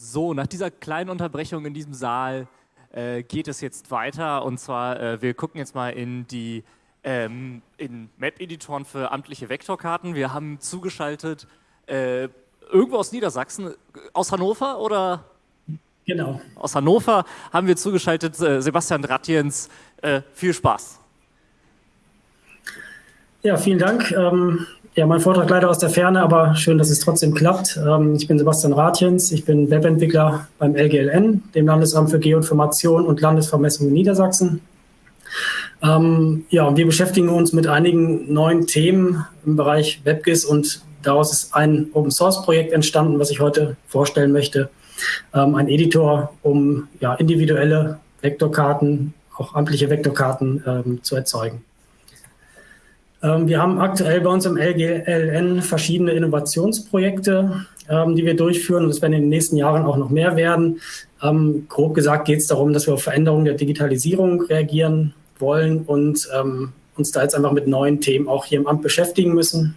So, nach dieser kleinen Unterbrechung in diesem Saal äh, geht es jetzt weiter. Und zwar, äh, wir gucken jetzt mal in die ähm, in Map-Editoren für amtliche Vektorkarten. Wir haben zugeschaltet äh, irgendwo aus Niedersachsen, aus Hannover oder? Genau. Aus Hannover haben wir zugeschaltet äh, Sebastian Dratjens. Äh, viel Spaß. Ja, vielen Dank. Ähm, ja, mein Vortrag leider aus der Ferne, aber schön, dass es trotzdem klappt. Ähm, ich bin Sebastian Ratjens, ich bin Webentwickler beim LGLN, dem Landesamt für Geoinformation und Landesvermessung in Niedersachsen. Ähm, ja, und wir beschäftigen uns mit einigen neuen Themen im Bereich WebGIS und daraus ist ein Open-Source-Projekt entstanden, was ich heute vorstellen möchte. Ähm, ein Editor, um ja, individuelle Vektorkarten, auch amtliche Vektorkarten ähm, zu erzeugen. Ähm, wir haben aktuell bei uns im LGLN verschiedene Innovationsprojekte, ähm, die wir durchführen und es werden in den nächsten Jahren auch noch mehr werden. Ähm, grob gesagt geht es darum, dass wir auf Veränderungen der Digitalisierung reagieren wollen und uns da jetzt einfach mit neuen Themen auch hier im Amt beschäftigen müssen.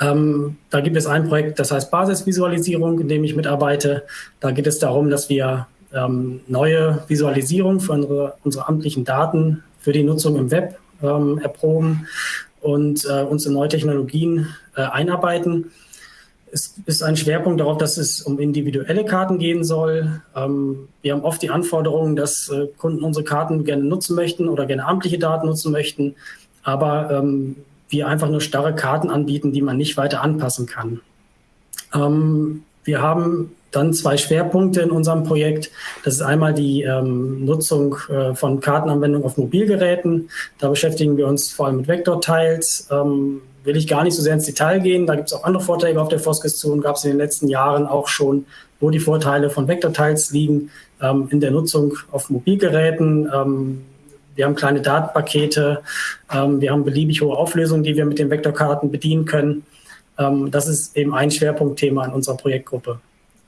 da gibt es ein Projekt, das heißt Basisvisualisierung, in dem ich mitarbeite. Da geht es darum, dass wir neue Visualisierung für unsere, unsere amtlichen Daten für die Nutzung im Web ähm, erproben und äh, uns in neue Technologien äh, einarbeiten. Es ist ein Schwerpunkt darauf, dass es um individuelle Karten gehen soll. Ähm, wir haben oft die Anforderung, dass äh, Kunden unsere Karten gerne nutzen möchten oder gerne amtliche Daten nutzen möchten, aber ähm, wir einfach nur starre Karten anbieten, die man nicht weiter anpassen kann. Ähm, wir haben dann zwei Schwerpunkte in unserem Projekt. Das ist einmal die ähm, Nutzung äh, von Kartenanwendungen auf Mobilgeräten. Da beschäftigen wir uns vor allem mit Vektortiles. Ähm, will ich gar nicht so sehr ins Detail gehen. Da gibt es auch andere Vorträge auf der Foskis zu und gab es in den letzten Jahren auch schon, wo die Vorteile von Vektortiles liegen ähm, in der Nutzung auf Mobilgeräten. Ähm, wir haben kleine Datenpakete. Ähm, wir haben beliebig hohe Auflösungen, die wir mit den Vektorkarten bedienen können. Ähm, das ist eben ein Schwerpunktthema in unserer Projektgruppe.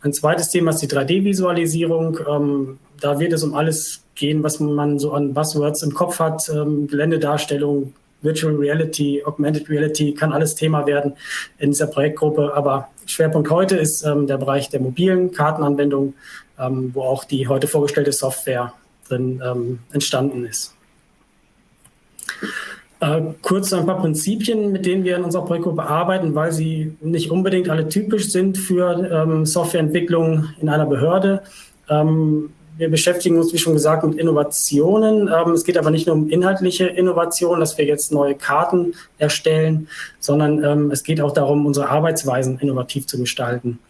Ein zweites Thema ist die 3D-Visualisierung. Ähm, da wird es um alles gehen, was man so an Buzzwords im Kopf hat. Ähm, Geländedarstellung, Virtual Reality, Augmented Reality kann alles Thema werden in dieser Projektgruppe. Aber Schwerpunkt heute ist ähm, der Bereich der mobilen Kartenanwendung, ähm, wo auch die heute vorgestellte Software drin ähm, entstanden ist. Äh, kurz ein paar Prinzipien, mit denen wir in unserer Projektgruppe arbeiten, weil sie nicht unbedingt alle typisch sind für ähm, Softwareentwicklung in einer Behörde. Ähm, wir beschäftigen uns, wie schon gesagt, mit Innovationen. Ähm, es geht aber nicht nur um inhaltliche Innovationen, dass wir jetzt neue Karten erstellen, sondern ähm, es geht auch darum, unsere Arbeitsweisen innovativ zu gestalten.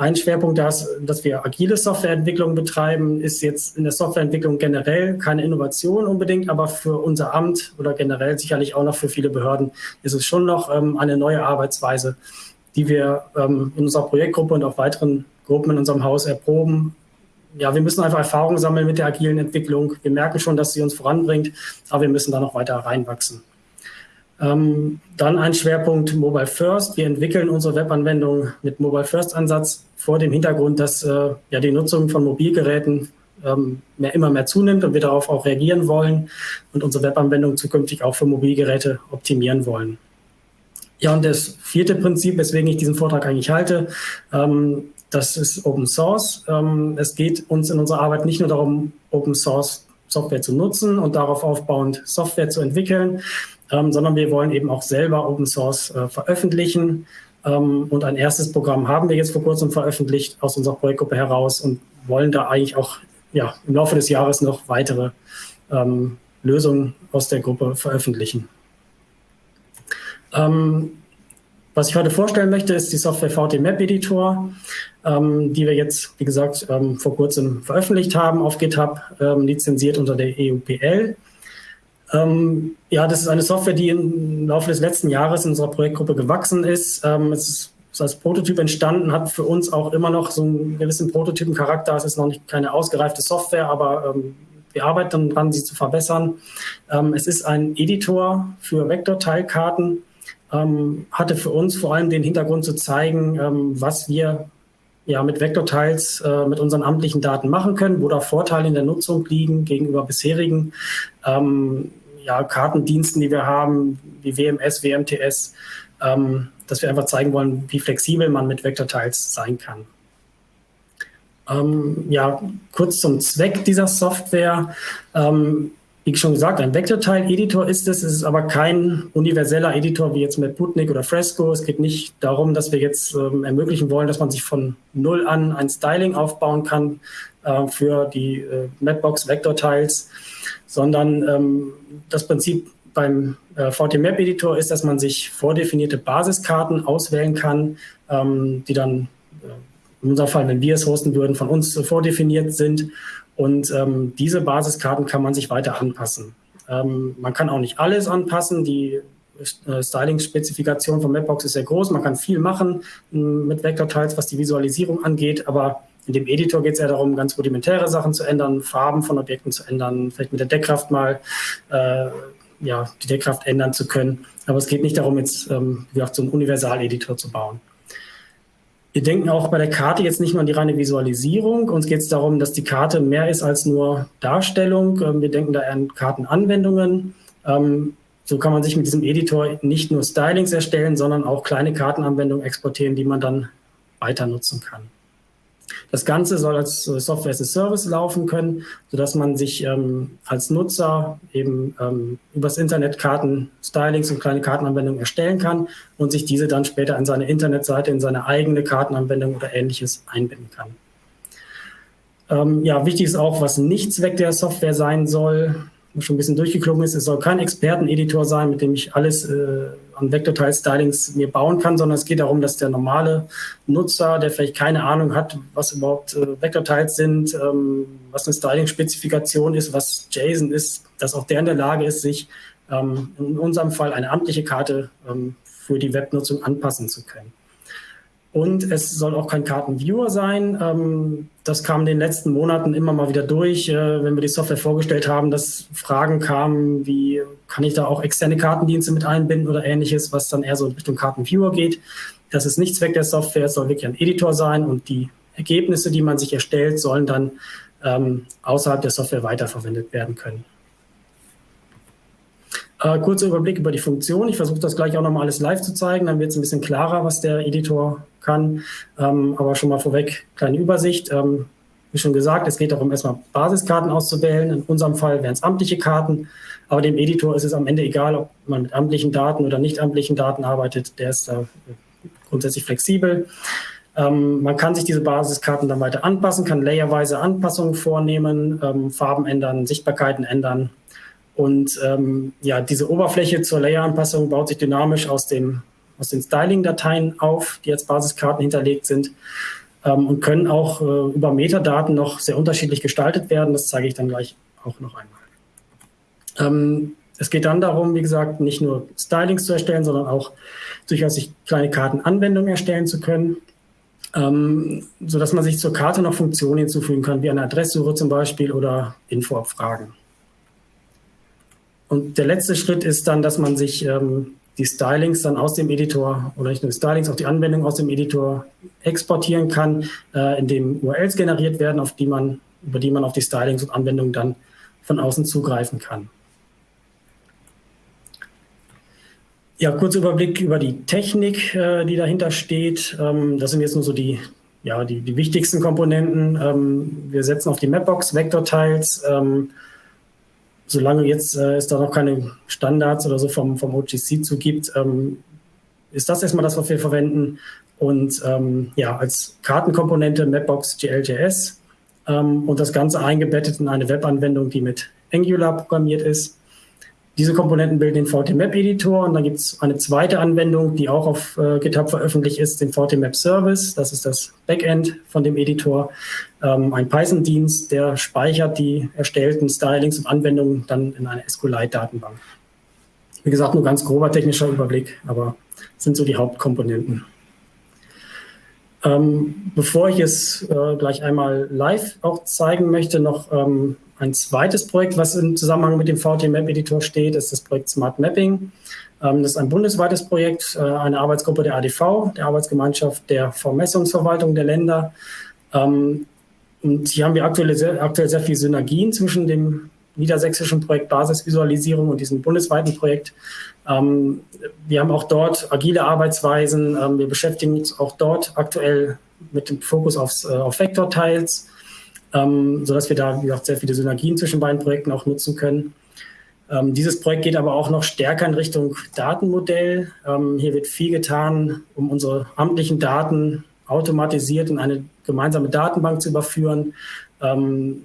Ein Schwerpunkt, dass, dass wir agile Softwareentwicklung betreiben, ist jetzt in der Softwareentwicklung generell keine Innovation unbedingt, aber für unser Amt oder generell sicherlich auch noch für viele Behörden ist es schon noch ähm, eine neue Arbeitsweise, die wir ähm, in unserer Projektgruppe und auch weiteren Gruppen in unserem Haus erproben. Ja, wir müssen einfach Erfahrungen sammeln mit der agilen Entwicklung. Wir merken schon, dass sie uns voranbringt, aber wir müssen da noch weiter reinwachsen. Ähm, dann ein Schwerpunkt Mobile First. Wir entwickeln unsere Webanwendung mit Mobile First Ansatz vor dem Hintergrund, dass äh, ja die Nutzung von Mobilgeräten ähm, mehr, immer mehr zunimmt und wir darauf auch reagieren wollen und unsere Webanwendung zukünftig auch für Mobilgeräte optimieren wollen. Ja, und das vierte Prinzip, weswegen ich diesen Vortrag eigentlich halte, ähm, das ist Open Source. Ähm, es geht uns in unserer Arbeit nicht nur darum, Open Source Software zu nutzen und darauf aufbauend Software zu entwickeln, ähm, sondern wir wollen eben auch selber Open Source äh, veröffentlichen. Ähm, und ein erstes Programm haben wir jetzt vor kurzem veröffentlicht aus unserer Projektgruppe heraus und wollen da eigentlich auch ja, im Laufe des Jahres noch weitere ähm, Lösungen aus der Gruppe veröffentlichen. Ähm, was ich heute vorstellen möchte, ist die Software VT Map Editor, ähm, die wir jetzt, wie gesagt, ähm, vor kurzem veröffentlicht haben auf GitHub, lizenziert unter der EUPL. Ähm, ja, das ist eine Software, die im Laufe des letzten Jahres in unserer Projektgruppe gewachsen ist. Ähm, es ist, als Prototyp entstanden, hat für uns auch immer noch so einen gewissen Prototypencharakter. Es ist noch nicht keine ausgereifte Software, aber ähm, wir arbeiten daran, sie zu verbessern. Ähm, es ist ein Editor für Vektorteilkarten, ähm, hatte für uns vor allem den Hintergrund zu zeigen, ähm, was wir ja, mit Vektorteils äh, mit unseren amtlichen Daten machen können, wo da Vorteile in der Nutzung liegen gegenüber bisherigen ähm, ja, Kartendiensten, die wir haben, wie WMS, WMTS, ähm, dass wir einfach zeigen wollen, wie flexibel man mit Vektorteils sein kann. Ähm, ja, kurz zum Zweck dieser Software. Ähm, wie schon gesagt, ein Vektorteil-Editor ist es. Es ist aber kein universeller Editor wie jetzt mit Putnik oder Fresco. Es geht nicht darum, dass wir jetzt ähm, ermöglichen wollen, dass man sich von Null an ein Styling aufbauen kann äh, für die äh, Mapbox-Vektorteils, sondern ähm, das Prinzip beim äh, VT-Map-Editor ist, dass man sich vordefinierte Basiskarten auswählen kann, ähm, die dann äh, in unserem Fall, wenn wir es hosten würden, von uns vordefiniert sind und ähm, diese Basiskarten kann man sich weiter anpassen. Ähm, man kann auch nicht alles anpassen. Die äh, Styling-Spezifikation von Mapbox ist sehr groß. Man kann viel machen äh, mit Vektorteils, was die Visualisierung angeht. Aber in dem Editor geht es eher darum, ganz rudimentäre Sachen zu ändern, Farben von Objekten zu ändern, vielleicht mit der Deckkraft mal äh, ja, die Deckkraft ändern zu können. Aber es geht nicht darum, jetzt ähm, wie gesagt, so einen Universal-Editor zu bauen. Wir denken auch bei der Karte jetzt nicht nur an die reine Visualisierung. Uns geht es darum, dass die Karte mehr ist als nur Darstellung. Ähm, wir denken da an Kartenanwendungen. Ähm, so kann man sich mit diesem Editor nicht nur Stylings erstellen, sondern auch kleine Kartenanwendungen exportieren, die man dann weiter nutzen kann. Das Ganze soll als Software as a Service laufen können, sodass man sich ähm, als Nutzer eben ähm, übers Internet Karten, Stylings und kleine Kartenanwendungen erstellen kann und sich diese dann später in seine Internetseite, in seine eigene Kartenanwendung oder ähnliches einbinden kann. Ähm, ja, wichtig ist auch, was nicht Zweck der Software sein soll schon ein bisschen durchgeklungen ist, es soll kein Experteneditor sein, mit dem ich alles äh, an Vektorteil-Stylings mir bauen kann, sondern es geht darum, dass der normale Nutzer, der vielleicht keine Ahnung hat, was überhaupt äh, Vektorteils sind, ähm, was eine Styling-Spezifikation ist, was JSON ist, dass auch der in der Lage ist, sich ähm, in unserem Fall eine amtliche Karte ähm, für die Webnutzung anpassen zu können. Und es soll auch kein Kartenviewer sein. Ähm, das kam in den letzten Monaten immer mal wieder durch, äh, wenn wir die Software vorgestellt haben, dass Fragen kamen, wie kann ich da auch externe Kartendienste mit einbinden oder ähnliches, was dann eher so in Richtung Kartenviewer geht. Das ist nicht Zweck der Software, es soll wirklich ein Editor sein und die Ergebnisse, die man sich erstellt, sollen dann ähm, außerhalb der Software weiterverwendet werden können. Äh, kurzer Überblick über die Funktion. Ich versuche das gleich auch nochmal alles live zu zeigen, dann wird es ein bisschen klarer, was der Editor kann. Ähm, aber schon mal vorweg, kleine Übersicht. Ähm, wie schon gesagt, es geht darum, erstmal Basiskarten auszuwählen. In unserem Fall wären es amtliche Karten. Aber dem Editor ist es am Ende egal, ob man mit amtlichen Daten oder nicht amtlichen Daten arbeitet. Der ist da grundsätzlich flexibel. Ähm, man kann sich diese Basiskarten dann weiter anpassen, kann layerweise Anpassungen vornehmen, ähm, Farben ändern, Sichtbarkeiten ändern und ähm, ja, diese Oberfläche zur Layer-Anpassung baut sich dynamisch aus, dem, aus den Styling-Dateien auf, die als Basiskarten hinterlegt sind ähm, und können auch äh, über Metadaten noch sehr unterschiedlich gestaltet werden. Das zeige ich dann gleich auch noch einmal. Ähm, es geht dann darum, wie gesagt, nicht nur Stylings zu erstellen, sondern auch durchaus sich kleine Kartenanwendungen erstellen zu können, ähm, sodass man sich zur Karte noch Funktionen hinzufügen kann, wie eine Adresssuche zum Beispiel oder Infoabfragen. Und der letzte Schritt ist dann, dass man sich ähm, die Stylings dann aus dem Editor oder nicht nur die Stylings, auch die Anwendung aus dem Editor exportieren kann, äh, indem URLs generiert werden, auf die man, über die man auf die Stylings und Anwendungen dann von außen zugreifen kann. Ja, kurzer Überblick über die Technik, äh, die dahinter steht. Ähm, das sind jetzt nur so die, ja, die, die wichtigsten Komponenten. Ähm, wir setzen auf die Mapbox, Vektorteils, ähm, solange jetzt äh, es da noch keine Standards oder so vom, vom OGC zu gibt, ähm, ist das erstmal das, was wir verwenden. Und ähm, ja, als Kartenkomponente Mapbox GLJS ähm, und das Ganze eingebettet in eine Webanwendung, die mit Angular programmiert ist. Diese Komponenten bilden den VT-Map-Editor und dann gibt es eine zweite Anwendung, die auch auf äh, GitHub veröffentlicht ist, den VT-Map-Service. Das ist das Backend von dem Editor. Ähm, ein Python-Dienst, der speichert die erstellten Stylings und Anwendungen dann in eine SQLite-Datenbank. Wie gesagt, nur ganz grober technischer Überblick, aber sind so die Hauptkomponenten. Ähm, bevor ich es äh, gleich einmal live auch zeigen möchte, noch ähm, ein zweites Projekt, was im Zusammenhang mit dem VT-Map-Editor steht, ist das Projekt Smart Mapping. Ähm, das ist ein bundesweites Projekt, äh, eine Arbeitsgruppe der ADV, der Arbeitsgemeinschaft der Vermessungsverwaltung der Länder. Ähm, und hier haben wir aktuell sehr, aktuell sehr viele Synergien zwischen dem niedersächsischen Projekt Basisvisualisierung und diesem bundesweiten Projekt. Ähm, wir haben auch dort agile Arbeitsweisen. wir beschäftigen uns auch dort aktuell mit dem Fokus aufs, äh, auf Vektorteils, ähm, sodass wir da, wie gesagt, sehr viele Synergien zwischen beiden Projekten auch nutzen können. Ähm, dieses Projekt geht aber auch noch stärker in Richtung Datenmodell. Ähm, hier wird viel getan, um unsere amtlichen Daten automatisiert in eine gemeinsame Datenbank zu überführen, ähm,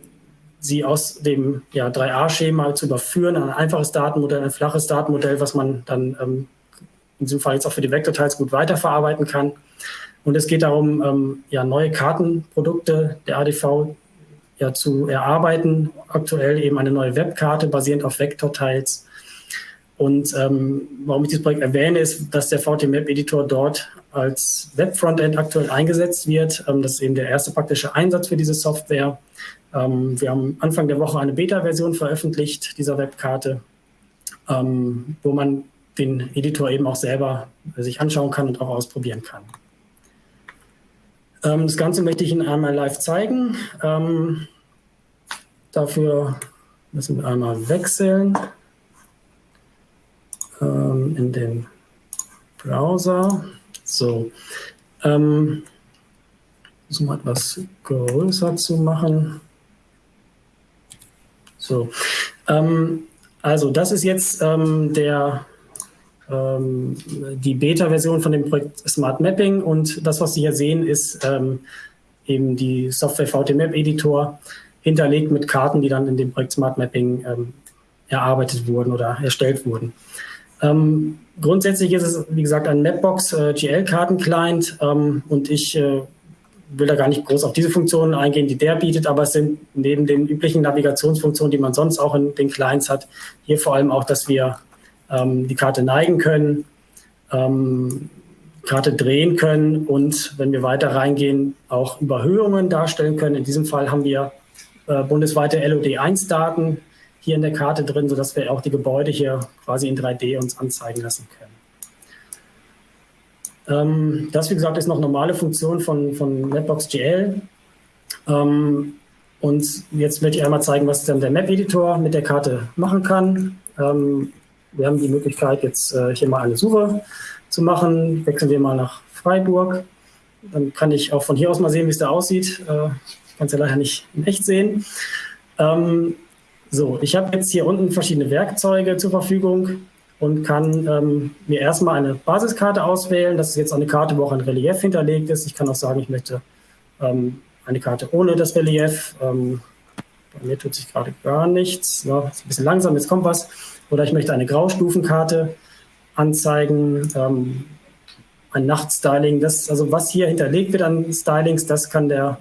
sie aus dem ja, 3a-Schema zu überführen, ein einfaches Datenmodell, ein flaches Datenmodell, was man dann ähm, in diesem Fall jetzt auch für die Vektorteils gut weiterverarbeiten kann. Und es geht darum, ähm, ja, neue Kartenprodukte der ADV ja, zu erarbeiten. Aktuell eben eine neue Webkarte basierend auf Vektorteils. Und ähm, warum ich dieses Projekt erwähne, ist, dass der VT-Map-Editor dort als Web-Frontend aktuell eingesetzt wird. Ähm, das ist eben der erste praktische Einsatz für diese Software. Ähm, wir haben Anfang der Woche eine Beta-Version veröffentlicht dieser Webkarte, ähm, wo man den Editor eben auch selber sich anschauen kann und auch ausprobieren kann. Ähm, das Ganze möchte ich Ihnen einmal live zeigen. Ähm, dafür müssen wir einmal wechseln ähm, in den Browser. So, ähm, um etwas größer zu machen. So, ähm, also das ist jetzt ähm, der ähm, die Beta-Version von dem Projekt Smart Mapping und das, was Sie hier sehen, ist ähm, eben die Software VT-Map Editor hinterlegt mit Karten, die dann in dem Projekt Smart Mapping ähm, erarbeitet wurden oder erstellt wurden. Ähm, grundsätzlich ist es, wie gesagt, ein Mapbox äh, GL-Karten-Client ähm, und ich äh, will da gar nicht groß auf diese Funktionen eingehen, die der bietet, aber es sind neben den üblichen Navigationsfunktionen, die man sonst auch in den Clients hat, hier vor allem auch, dass wir ähm, die Karte neigen können, ähm, Karte drehen können und wenn wir weiter reingehen, auch Überhöhungen darstellen können. In diesem Fall haben wir äh, bundesweite LOD1-Daten hier in der Karte drin, sodass wir auch die Gebäude hier quasi in 3D uns anzeigen lassen können. Ähm, das, wie gesagt, ist noch normale Funktion von, von Mapbox GL. Ähm, und jetzt möchte ich einmal zeigen, was dann der Map-Editor mit der Karte machen kann. Ähm, wir haben die Möglichkeit, jetzt äh, hier mal eine Suche zu machen. Wechseln wir mal nach Freiburg. Dann kann ich auch von hier aus mal sehen, wie es da aussieht. Äh, ich kann es ja leider nicht in echt sehen. Ähm, so, ich habe jetzt hier unten verschiedene Werkzeuge zur Verfügung und kann ähm, mir erstmal eine Basiskarte auswählen. Das ist jetzt eine Karte, wo auch ein Relief hinterlegt ist. Ich kann auch sagen, ich möchte ähm, eine Karte ohne das Relief. Ähm, bei mir tut sich gerade gar nichts. Ja, ist ein bisschen langsam, jetzt kommt was. Oder ich möchte eine Graustufenkarte anzeigen, ähm, ein Nachtstyling. Das, also was hier hinterlegt wird an Stylings, das kann der,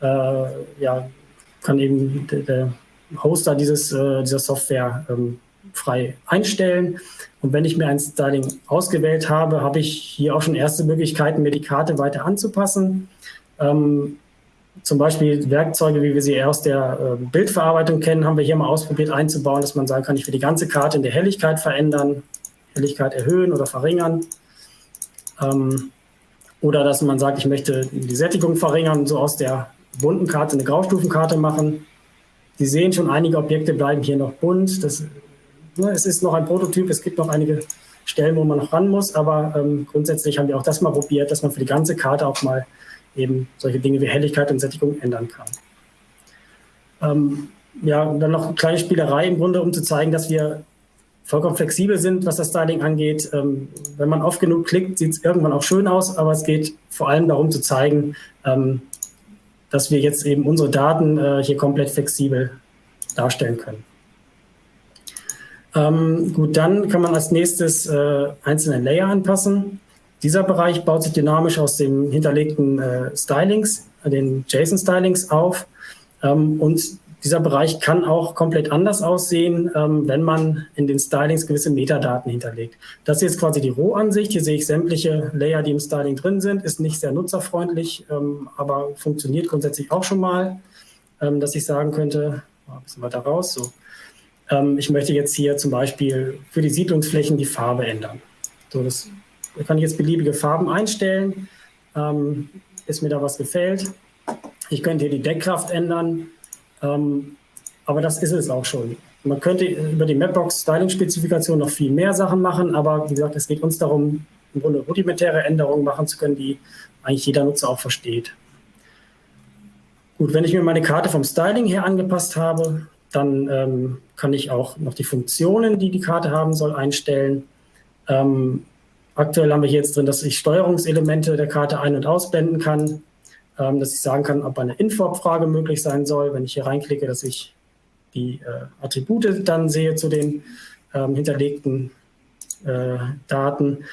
äh, ja, kann eben der, der Hoster dieses, äh, dieser Software ähm, frei einstellen. Und wenn ich mir ein Styling ausgewählt habe, habe ich hier auch schon erste Möglichkeiten, mir die Karte weiter anzupassen. Ähm, zum Beispiel Werkzeuge, wie wir sie aus der äh, Bildverarbeitung kennen, haben wir hier mal ausprobiert einzubauen, dass man sagen kann, ich will die ganze Karte in der Helligkeit verändern, Helligkeit erhöhen oder verringern. Ähm, oder dass man sagt, ich möchte die Sättigung verringern, so aus der bunten Karte eine Graustufenkarte machen. Sie sehen schon, einige Objekte bleiben hier noch bunt. Das, ne, es ist noch ein Prototyp, es gibt noch einige Stellen, wo man noch ran muss, aber ähm, grundsätzlich haben wir auch das mal probiert, dass man für die ganze Karte auch mal eben solche Dinge wie Helligkeit und Sättigung ändern kann. Ähm, ja, dann noch eine kleine Spielerei im Grunde, um zu zeigen, dass wir vollkommen flexibel sind, was das Styling angeht. Ähm, wenn man oft genug klickt, sieht es irgendwann auch schön aus, aber es geht vor allem darum zu zeigen, ähm, dass wir jetzt eben unsere Daten äh, hier komplett flexibel darstellen können. Ähm, gut, dann kann man als nächstes äh, einzelne Layer anpassen. Dieser Bereich baut sich dynamisch aus den hinterlegten äh, Stylings, äh, den JSON-Stylings auf. Ähm, und dieser Bereich kann auch komplett anders aussehen, ähm, wenn man in den Stylings gewisse Metadaten hinterlegt. Das hier ist quasi die Rohansicht. Hier sehe ich sämtliche Layer, die im Styling drin sind. Ist nicht sehr nutzerfreundlich, ähm, aber funktioniert grundsätzlich auch schon mal, ähm, dass ich sagen könnte, ein bisschen weiter raus, so. Ähm, ich möchte jetzt hier zum Beispiel für die Siedlungsflächen die Farbe ändern. So, das da kann ich jetzt beliebige Farben einstellen, ähm, bis mir da was gefällt. Ich könnte hier die Deckkraft ändern, ähm, aber das ist es auch schon. Man könnte über die Mapbox Styling-Spezifikation noch viel mehr Sachen machen, aber wie gesagt, es geht uns darum, im Grunde rudimentäre Änderungen machen zu können, die eigentlich jeder Nutzer auch versteht. Gut, wenn ich mir meine Karte vom Styling her angepasst habe, dann ähm, kann ich auch noch die Funktionen, die die Karte haben soll, einstellen. Ähm, aktuell haben wir hier jetzt drin, dass ich Steuerungselemente der Karte ein- und ausblenden kann, ähm, dass ich sagen kann, ob eine Info-Abfrage möglich sein soll. Wenn ich hier reinklicke, dass ich die äh, Attribute dann sehe zu den ähm, hinterlegten äh, Daten.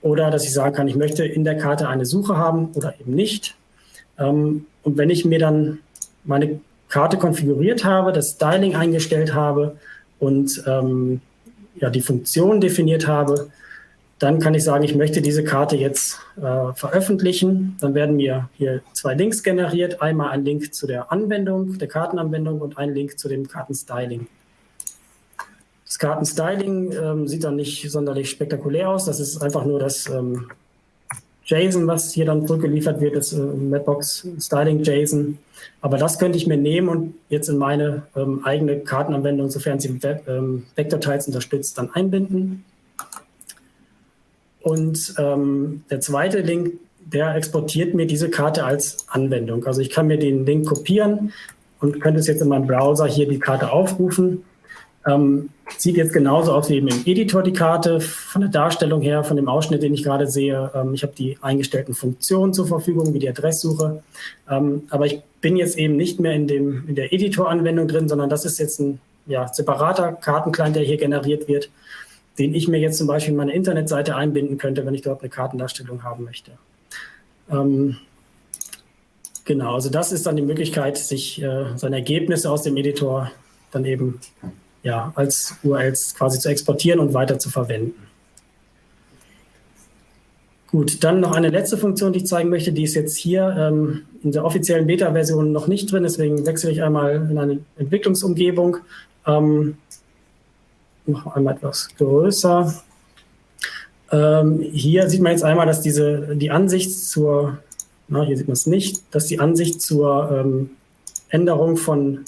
Oder dass ich sagen kann, ich möchte in der Karte eine Suche haben oder eben nicht. Ähm, und wenn ich mir dann meine Karte konfiguriert habe, das Styling eingestellt habe und ähm, ja, die Funktion definiert habe, dann kann ich sagen, ich möchte diese Karte jetzt äh, veröffentlichen. Dann werden mir hier zwei Links generiert. Einmal ein Link zu der Anwendung, der Kartenanwendung und ein Link zu dem Kartenstyling. Das Kartenstyling ähm, sieht dann nicht sonderlich spektakulär aus. Das ist einfach nur das ähm, JSON, was hier dann zurückgeliefert wird, das äh, Mapbox Styling JSON. Aber das könnte ich mir nehmen und jetzt in meine ähm, eigene Kartenanwendung, sofern sie Web, ähm, Vektorteils unterstützt, dann einbinden. Und ähm, der zweite Link, der exportiert mir diese Karte als Anwendung. Also ich kann mir den Link kopieren und könnte es jetzt in meinem Browser hier die Karte aufrufen. Ähm, sieht jetzt genauso aus wie eben im Editor die Karte, von der Darstellung her, von dem Ausschnitt, den ich gerade sehe. Ähm, ich habe die eingestellten Funktionen zur Verfügung, wie die Adresssuche. Ähm, aber ich bin jetzt eben nicht mehr in, dem, in der Editor-Anwendung drin, sondern das ist jetzt ein ja, separater Kartenclient, der hier generiert wird, den ich mir jetzt zum Beispiel in meine Internetseite einbinden könnte, wenn ich dort eine Kartendarstellung haben möchte. Ähm, genau, also das ist dann die Möglichkeit, sich äh, seine Ergebnisse aus dem Editor dann eben ja, als URLs quasi zu exportieren und weiter zu verwenden. Gut, dann noch eine letzte Funktion, die ich zeigen möchte, die ist jetzt hier ähm, in der offiziellen Beta-Version noch nicht drin, deswegen wechsle ich einmal in eine Entwicklungsumgebung. Ähm, noch einmal etwas größer. Ähm, hier sieht man jetzt einmal, dass diese, die Ansicht zur, na, hier sieht man es nicht, dass die Ansicht zur ähm, Änderung von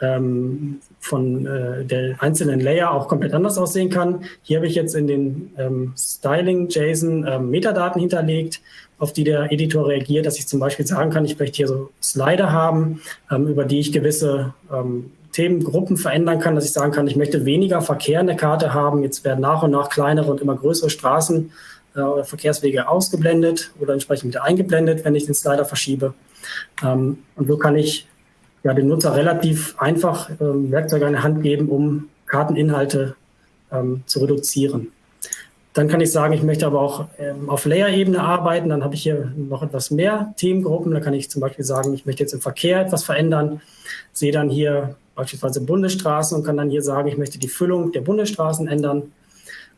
ähm, von äh, der einzelnen Layer auch komplett anders aussehen kann. Hier habe ich jetzt in den ähm, Styling-JSON ähm, Metadaten hinterlegt, auf die der Editor reagiert, dass ich zum Beispiel sagen kann, ich möchte hier so Slider haben, ähm, über die ich gewisse Themengruppen verändern kann, dass ich sagen kann, ich möchte weniger Verkehr in der Karte haben. Jetzt werden nach und nach kleinere und immer größere Straßen äh, oder Verkehrswege ausgeblendet oder entsprechend wieder eingeblendet, wenn ich den Slider verschiebe. Ähm, und so kann ich ja, dem Nutzer relativ einfach ähm, Werkzeuge an die Hand geben, um Karteninhalte ähm, zu reduzieren. Dann kann ich sagen, ich möchte aber auch auf Layer-Ebene arbeiten. Dann habe ich hier noch etwas mehr Themengruppen. Da kann ich zum Beispiel sagen, ich möchte jetzt im Verkehr etwas verändern. Sehe dann hier beispielsweise Bundesstraßen und kann dann hier sagen, ich möchte die Füllung der Bundesstraßen ändern.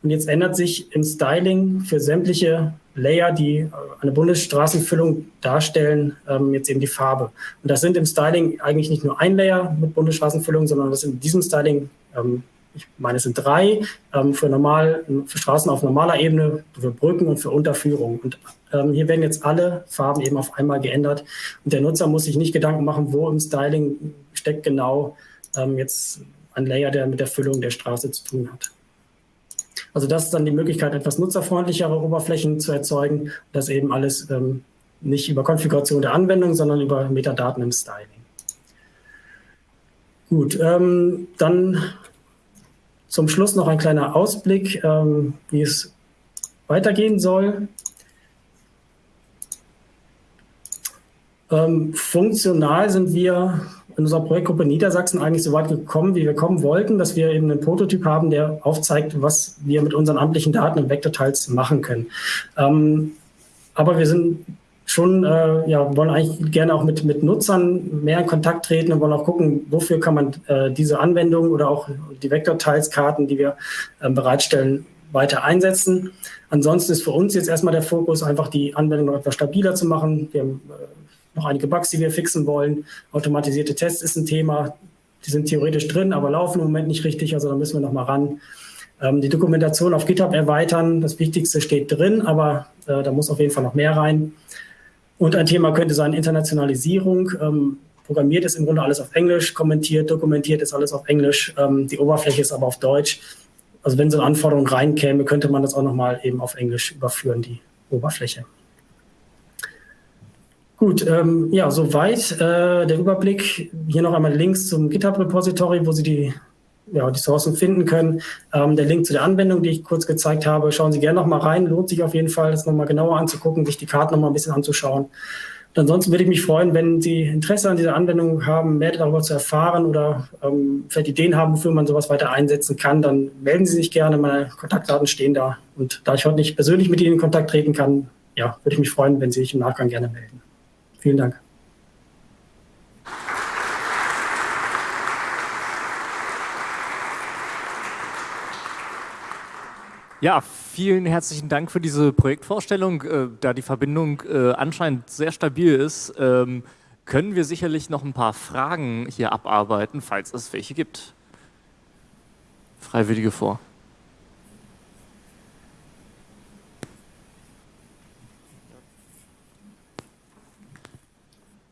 Und jetzt ändert sich im Styling für sämtliche Layer, die äh, eine Bundesstraßenfüllung darstellen, ähm, jetzt eben die Farbe. Und das sind im Styling eigentlich nicht nur ein Layer mit Bundesstraßenfüllung, sondern das in diesem Styling, ähm, ich meine, es sind drei ähm, für, normal, für Straßen auf normaler Ebene, für Brücken und für Unterführung. Und hier werden jetzt alle Farben eben auf einmal geändert. Und der Nutzer muss sich nicht Gedanken machen, wo im Styling steckt genau ähm, jetzt ein Layer, der mit der Füllung der Straße zu tun hat. Also das ist dann die Möglichkeit, etwas nutzerfreundlichere Oberflächen zu erzeugen. Das eben alles ähm, nicht über Konfiguration der Anwendung, sondern über Metadaten im Styling. Gut, ähm, dann zum Schluss noch ein kleiner Ausblick, ähm, wie es weitergehen soll. Ähm, funktional sind wir in unserer Projektgruppe Niedersachsen eigentlich so weit gekommen, wie wir kommen wollten, dass wir eben einen Prototyp haben, der aufzeigt, was wir mit unseren amtlichen Daten im Vektorteils machen können. Ähm, aber wir sind schon, äh, ja, wollen eigentlich gerne auch mit, mit Nutzern mehr in Kontakt treten und wollen auch gucken, wofür kann man äh, diese Anwendung oder auch die Vektorteilskarten, die wir äh, bereitstellen, weiter einsetzen. Ansonsten ist für uns jetzt erstmal der Fokus, einfach die Anwendung noch etwas stabiler zu machen. Wir haben äh, noch einige Bugs, die wir fixen wollen. Automatisierte Tests ist ein Thema. Die sind theoretisch drin, aber laufen im Moment nicht richtig. Also da müssen wir noch mal ran. Ähm, die Dokumentation auf GitHub erweitern. Das Wichtigste steht drin, aber äh, da muss auf jeden Fall noch mehr rein. Und ein Thema könnte sein Internationalisierung. Ähm, programmiert ist im Grunde alles auf Englisch, kommentiert, dokumentiert ist alles auf Englisch. Ähm, die Oberfläche ist aber auf Deutsch. also wenn so eine Anforderung reinkäme, könnte man das auch nochmal eben auf Englisch überführen, die Oberfläche. Gut, ähm, ja, soweit äh, der Überblick. Hier noch einmal Links zum GitHub-Repository, wo Sie die, ja, die Sourcen finden können. Ähm, der Link zu der Anwendung, die ich kurz gezeigt habe, schauen Sie gerne noch mal rein. Lohnt sich auf jeden Fall, das nochmal genauer anzugucken, sich die Karten noch mal ein bisschen anzuschauen. Und ansonsten würde ich mich freuen, wenn Sie Interesse an dieser Anwendung haben, mehr darüber zu erfahren oder ähm, vielleicht Ideen haben, wofür man sowas weiter einsetzen kann, dann melden Sie sich gerne. Meine Kontaktdaten stehen da. Und da ich heute nicht persönlich mit Ihnen in Kontakt treten kann, ja, würde ich mich freuen, wenn Sie sich im Nachgang gerne melden. Vielen Dank. Ja, vielen herzlichen Dank für diese Projektvorstellung. Äh, da die Verbindung äh, anscheinend sehr stabil ist, ähm, können wir sicherlich noch ein paar Fragen hier abarbeiten, falls es welche gibt. Freiwillige vor.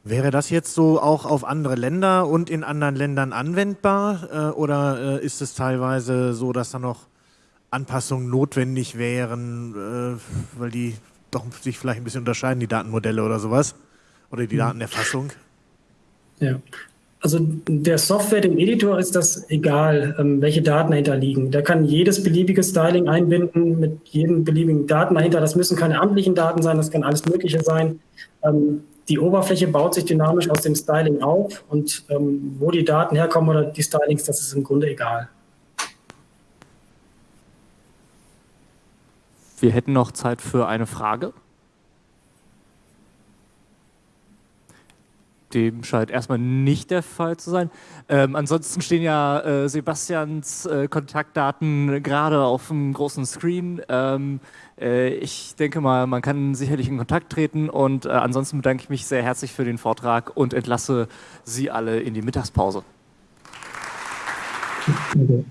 Wäre das jetzt so auch auf andere Länder und in anderen Ländern anwendbar äh, oder äh, ist es teilweise so, dass da noch Anpassungen notwendig wären, äh, weil die doch sich vielleicht ein bisschen unterscheiden, die Datenmodelle oder sowas oder die mhm. Datenerfassung? Ja, also der Software, dem Editor ist das egal, ähm, welche Daten dahinter liegen. Der kann jedes beliebige Styling einbinden mit jedem beliebigen Daten dahinter. Das müssen keine amtlichen Daten sein, das kann alles Mögliche sein. Die Oberfläche baut sich dynamisch aus dem Styling auf und ähm, wo die Daten herkommen oder die Stylings, das ist im Grunde egal. Wir hätten noch Zeit für eine Frage. Dem scheint erstmal nicht der Fall zu sein. Ähm, ansonsten stehen ja äh, Sebastians äh, Kontaktdaten gerade auf dem großen Screen. Ähm, äh, ich denke mal, man kann sicherlich in Kontakt treten und äh, ansonsten bedanke ich mich sehr herzlich für den Vortrag und entlasse Sie alle in die Mittagspause. Okay.